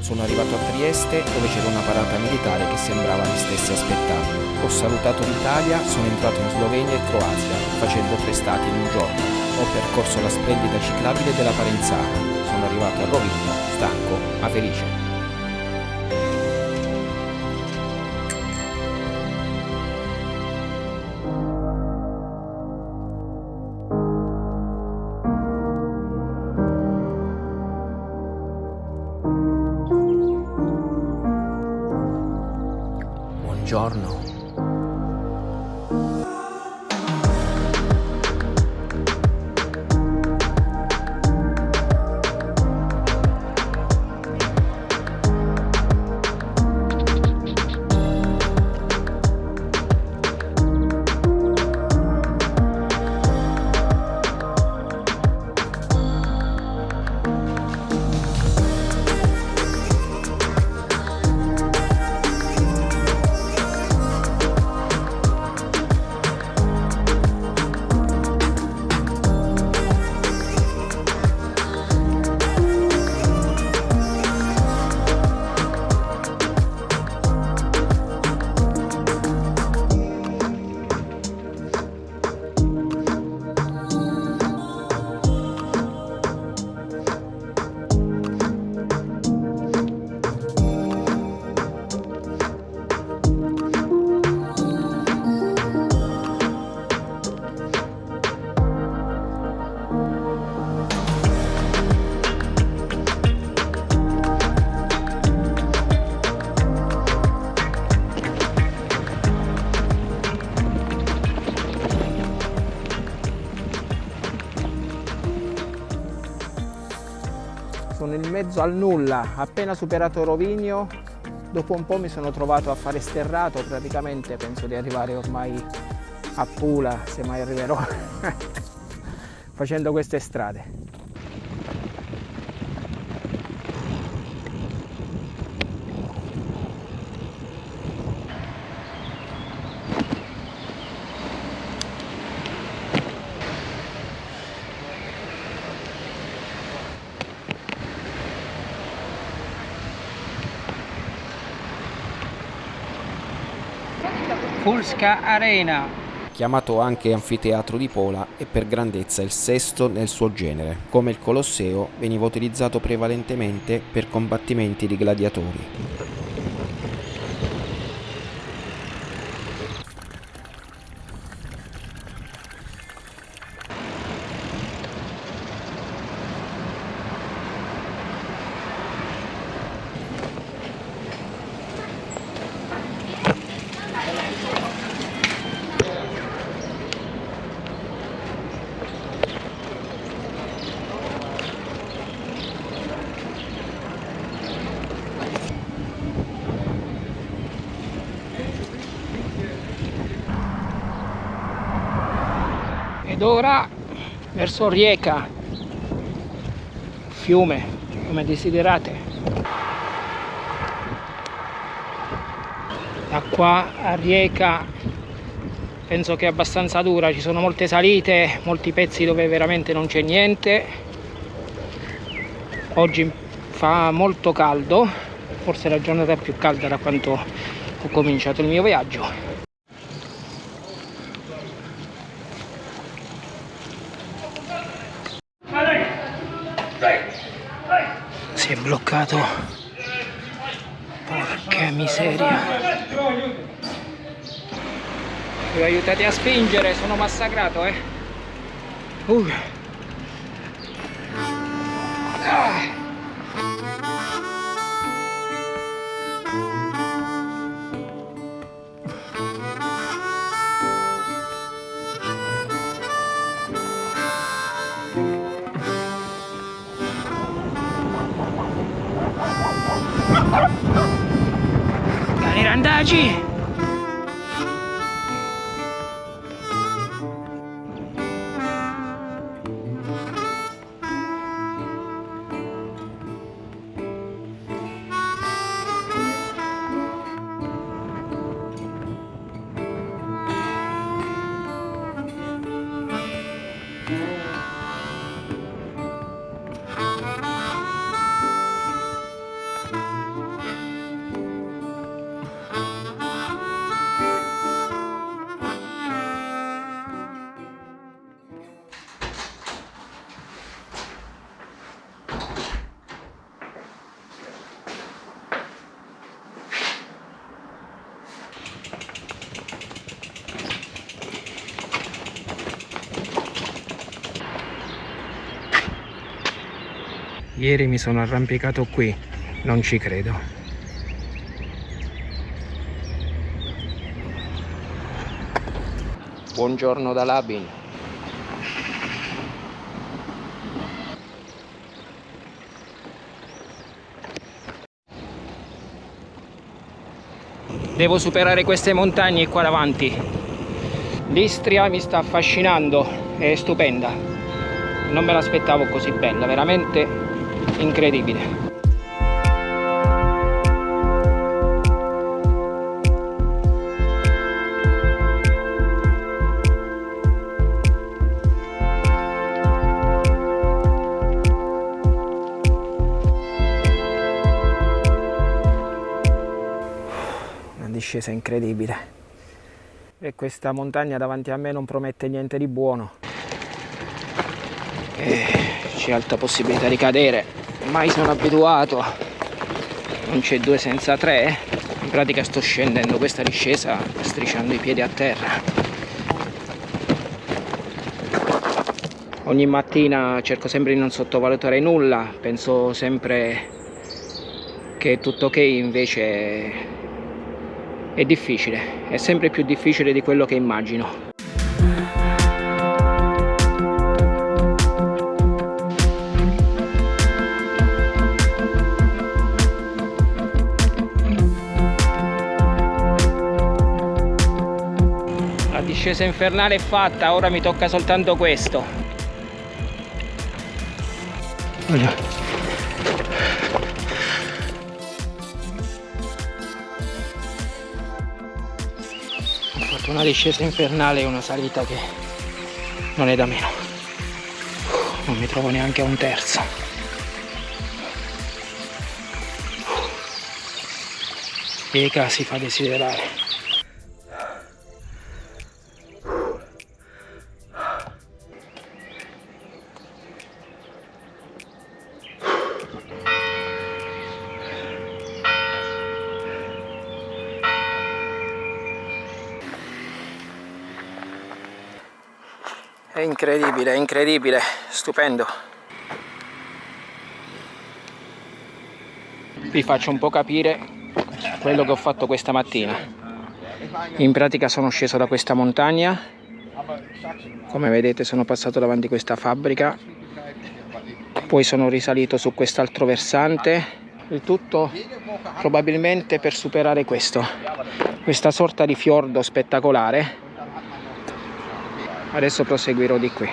Sono arrivato a Trieste dove c'era una parata militare che sembrava mi stesse aspettando. Ho salutato l'Italia, sono entrato in Slovenia e Croazia, facendo tre stati in un giorno. Ho percorso la splendida ciclabile della Parenzana. Sono arrivato a Rovigno, stanco ma felice. Buongiorno. Al nulla, appena superato Rovigno, dopo un po' mi sono trovato a fare sterrato, praticamente penso di arrivare ormai a Pula, se mai arriverò, facendo queste strade. Pulska Arena. Chiamato anche anfiteatro di Pola, è per grandezza il sesto nel suo genere. Come il Colosseo, veniva utilizzato prevalentemente per combattimenti di gladiatori. Ed ora verso Rieca, fiume, come desiderate. Da qua a Rieca penso che è abbastanza dura, ci sono molte salite, molti pezzi dove veramente non c'è niente. Oggi fa molto caldo, forse la giornata più calda da quanto ho cominciato il mio viaggio. Bloccato porca miseria mi aiutate a spingere sono massacrato eh uh. ah. verdade? Ieri mi sono arrampicato qui, non ci credo. Buongiorno da Labin. Devo superare queste montagne qua davanti. L'Istria mi sta affascinando, è stupenda. Non me l'aspettavo così bella, veramente incredibile. discesa incredibile. E questa montagna davanti a me non promette niente di buono. E c'è alta possibilità di cadere mai sono abituato. Non c'è due senza tre. In pratica sto scendendo questa discesa strisciando i piedi a terra. Ogni mattina cerco sempre di non sottovalutare nulla. Penso sempre che tutto ok invece è difficile, è sempre più difficile di quello che immagino. Discesa infernale è fatta, ora mi tocca soltanto questo. Voglio una discesa infernale e una salita che non è da meno. Non mi trovo neanche a un terzo. Eka si fa desiderare È incredibile, è incredibile, stupendo. Vi faccio un po' capire quello che ho fatto questa mattina. In pratica sono sceso da questa montagna, come vedete sono passato davanti a questa fabbrica, poi sono risalito su quest'altro versante, il tutto probabilmente per superare questo, questa sorta di fiordo spettacolare adesso proseguirò di qui.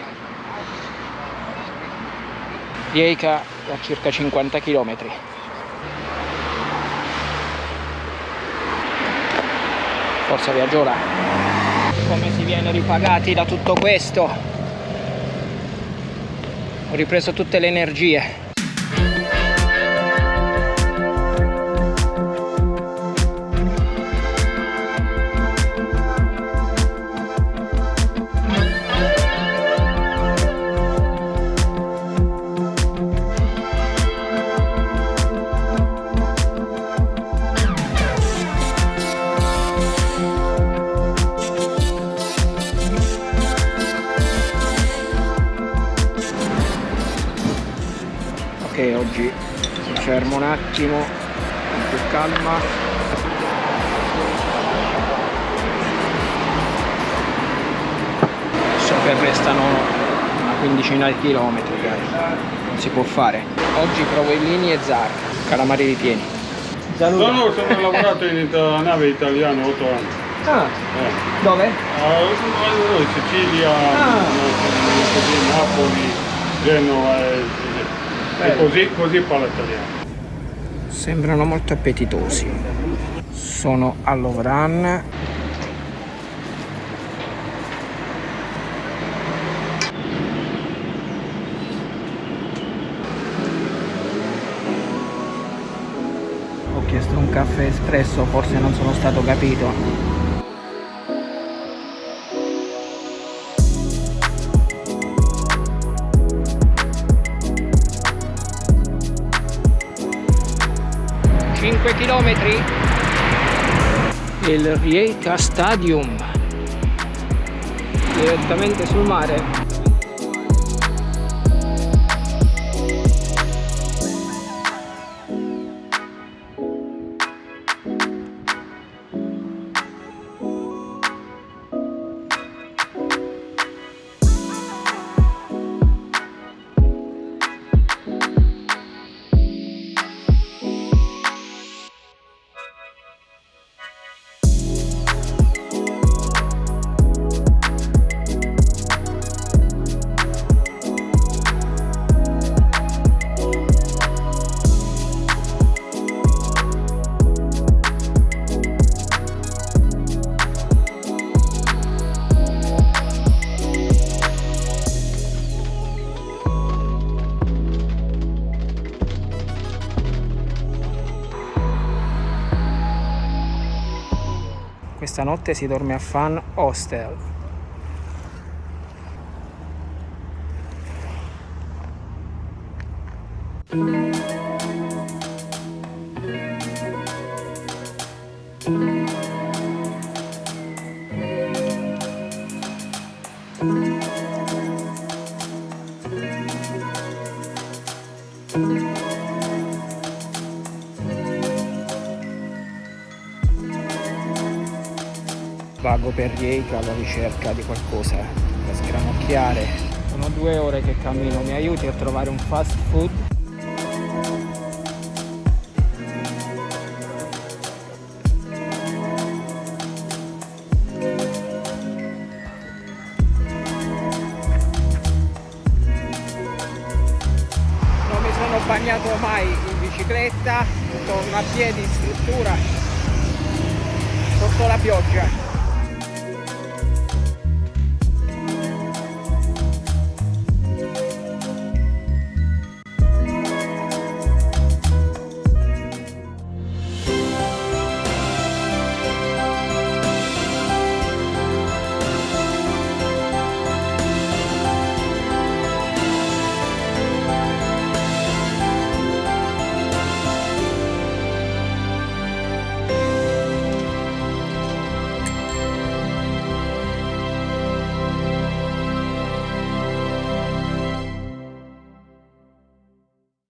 Rieika a circa 50 km forza viaggiola come si viene ripagati da tutto questo? Ho ripreso tutte le energie attimo con più calma so che restano una quindicina di chilometri non si può fare oggi provo i lini e zar calamari ripieni Saluta. No, no, sono lavorato in nave italiana 8 anni. Ah, eh. dove? Uh, in Sicilia, ah. Napoli, Genova e e così, così poi la tagliamo. Sembrano molto appetitosi. Sono all'Ovran. Ho chiesto un caffè espresso, forse non sono stato capito. 5 km il Rijeka Stadium direttamente sul mare notte si dorme a Fan Hostel. Vago per Rieka alla ricerca di qualcosa da sgranocchiare. Sono due ore che cammino, mi aiuti a trovare un fast food? Non mi sono bagnato mai in bicicletta, torno a piedi in struttura sotto la pioggia